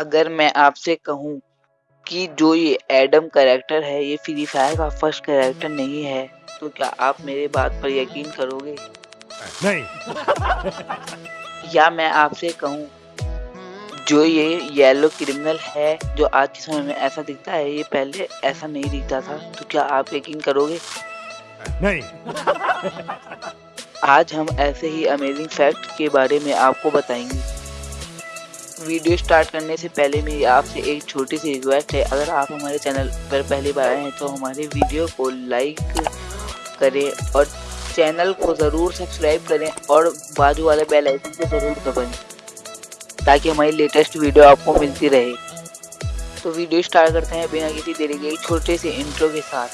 अगर मैं आपसे कहूँ कि जो ये एडम करेक्टर है ये फ्री फायर का फ़र्स्ट करेक्टर नहीं है तो क्या आप मेरे बात पर यकीन करोगे? नहीं। या मैं आपसे कहूँ जो ये येलो क्रिमिनल है जो आज के समय में ऐसा दिखता है ये पहले ऐसा नहीं दिखता था तो क्या आप यकीन करोगे? नहीं। आज हम ऐसे ही अमेजिंग फैक्ट के बारे में आपको बताएँगे। वीडियो स्टार्ट करने से पहले मेरी आपसे एक छोटी सी रिक्वेस्ट है। अगर आप हमारे चैनल पर पहली बार आए हैं तो हमारे वीडियो को लाइक करें और चैनल को ज़रूर सब्सक्राइब करें और बाजू वाले बेल आइकन को ज़रूर दबाएँ, ताकि हमारी लेटेस्ट वीडियो आपको मिलती रहे। तो वीडियो स्टार्ट करते हैं बिना किसी देरी के एक छोटे से इंट्रो के साथ।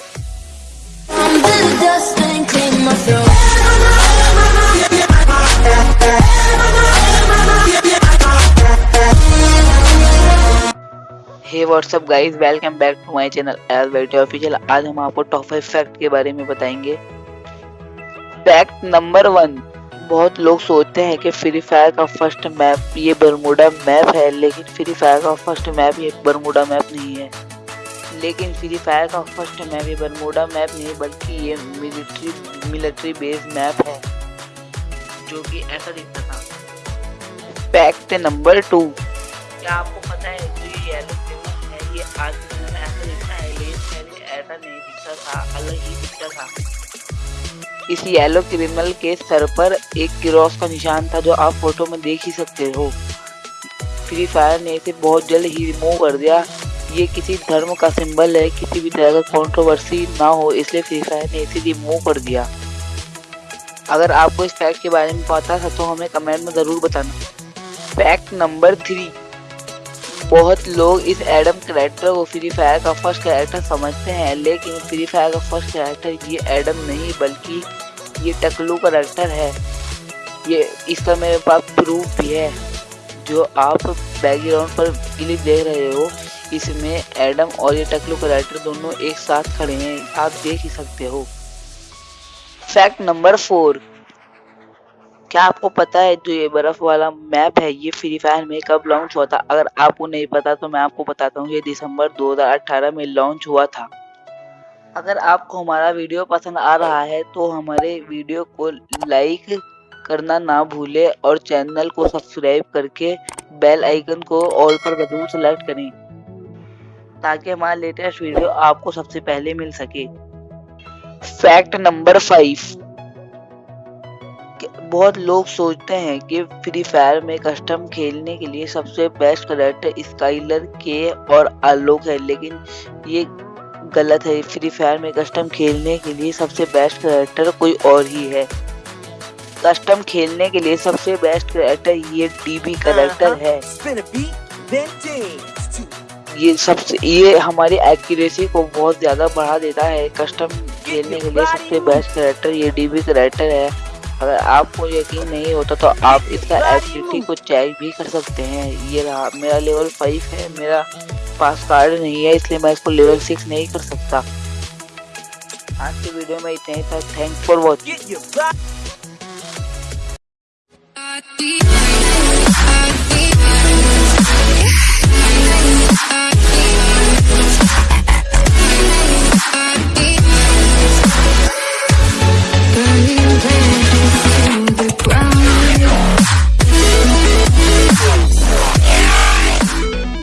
Hey what's up guys welcome back to my channel L वेटी ऑफिशियल आज हम आपको टॉप फाइव फैक्ट के बारे में बताएँगे। फैक्ट नंबर वन बहुत लोग सोचते हैं कि फ्री फायर का फ़र्स्ट मैप ये बरमूडा मैप है, लेकिन फ्री फायर का फ़र्स्ट मैप ये बरमूडा मैप नहीं है। लेकिन फ्री फायर का फ़र्स्ट मैप ये बरमूडा मैप नहीं, बल्कि ये मिलिट्री मिलिट्री बेस मैप है, जो कि ऐसा दिखता था। फैक्ट नंबर टू क्या आपको पता है जो ये येलो क्रिमिनल है, ये आज ऐसा दिखता है लेकिन पहले ऐसा नहीं दिखता था, अलग ही दिखता था। इस येलो क्रिमिनल के सर पर एक क्रॉस का निशान था जो आप फ़ोटो में देख ही सकते हो। फ्री फायर ने इसे बहुत जल्द ही रिमूव कर दिया। ये किसी धर्म का सिंबल है, किसी भी तरह का कंट्रोवर्सी ना हो, इसलिए फ्री फायर ने इसे रिमूव कर दिया। अगर आपको इस फैक्ट के बारे में पता था तो हमें कमेंट में ज़रूर बताना। फैक्ट नंबर थ्री बहुत लोग इस एडम करेक्टर को फ्री फायर का फ़र्स्ट कैरेक्टर समझते हैं, लेकिन फ्री फायर का फ़र्स्ट कैरेक्टर ये एडम नहीं, बल्कि ये टकलू करेक्टर है। ये इसका मेरे पास प्रूफ भी है। जो आप बैकग्राउंड पर क्लिप देख रहे हो, इसमें एडम और ये टकलू करेक्टर दोनों एक साथ खड़े हैं, आप देख ही सकते हो। फैक्ट नंबर फोर क्या आपको पता है जो ये बर्फ़ वाला मैप है, ये फ्री फायर में कब लॉन्च हुआ था? अगर आपको नहीं पता तो मैं आपको बताता हूँ, ये दिसंबर 2018 में लॉन्च हुआ था। अगर आपको हमारा वीडियो पसंद आ रहा है तो हमारे वीडियो को लाइक करना ना भूले और चैनल को सब्सक्राइब करके बेल आइकन को ऑल पर ज़रूर सेलेक्ट करें, ताकि हमारा लेटेस्ट वीडियो आपको सबसे पहले मिल सके। फैक्ट नंबर फाइव बहुत लोग सोचते हैं कि फ्री फायर में कस्टम खेलने के लिए सबसे बेस्ट करेक्टर स्काइलर के और आलोक है। लेकिन ये गलत है। फ्री फायर में कस्टम खेलने के लिए सबसे बेस्ट करेक्टर कोई और ही है। कस्टम खेलने के लिए सबसे बेस्ट करेक्टर ये डीबी करेक्टर है। Dance to ये सबसे ये हमारी एक्यूरेसी को बहुत ज़्यादा बढ़ा देता है। कस्टम खेलने के लिए सबसे बेस्ट करेक्टर ये डीबी करेक्टर है। अगर आपको यकीन नहीं होता तो आप इसका एक्टिविटी को चेक भी कर सकते हैं। ये रहा, मेरा लेवल फाइव है, मेरा पास कार्ड नहीं है, इसलिए मैं इसको लेवल सिक्स नहीं कर सकता। आज की वीडियो में इतना ही था। Thank for watching